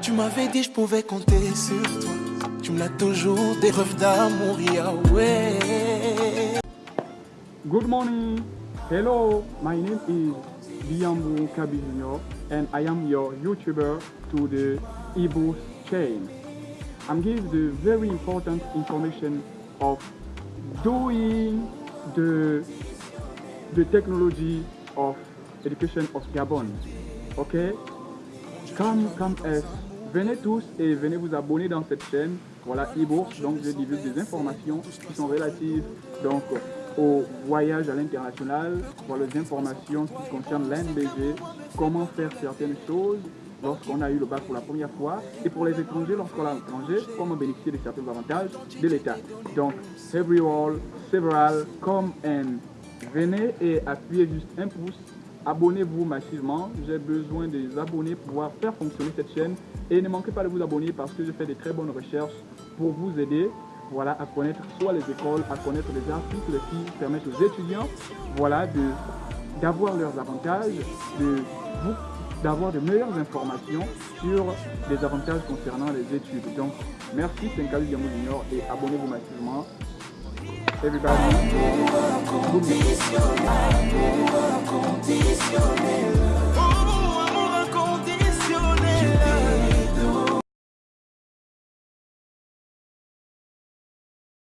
Tu m'avais dit je pouvais compter sur toi. Tu me l'as toujours des rêves d'amour, ouais. Good morning. Hello, my name is Diambu Kabi and I am your YouTuber to the eBoost chain. I'm giving the very important information of doing the the technology of education of Gabon. Ok? Come, come as venez tous et venez vous abonner dans cette chaîne. Voilà, e-bourse, donc je divulgue des informations qui sont relatives donc, au voyage à l'international, voilà les informations qui concernent l'NBG, comment faire certaines choses lorsqu'on a eu le bac pour la première fois, et pour les étrangers, lorsqu'on est à l'étranger, comment bénéficier de certains avantages de l'État. Donc, everyone, several, come and venez et appuyez juste un pouce abonnez-vous massivement. J'ai besoin des abonnés pour pouvoir faire fonctionner cette chaîne. Et ne manquez pas de vous abonner parce que je fais des très bonnes recherches pour vous aider voilà, à connaître soit les écoles, à connaître les articles qui permettent aux étudiants voilà, d'avoir leurs avantages, d'avoir de meilleures informations sur les avantages concernant les études. Donc, merci, c'est un Junior et abonnez-vous massivement. Everybody, bendiciones.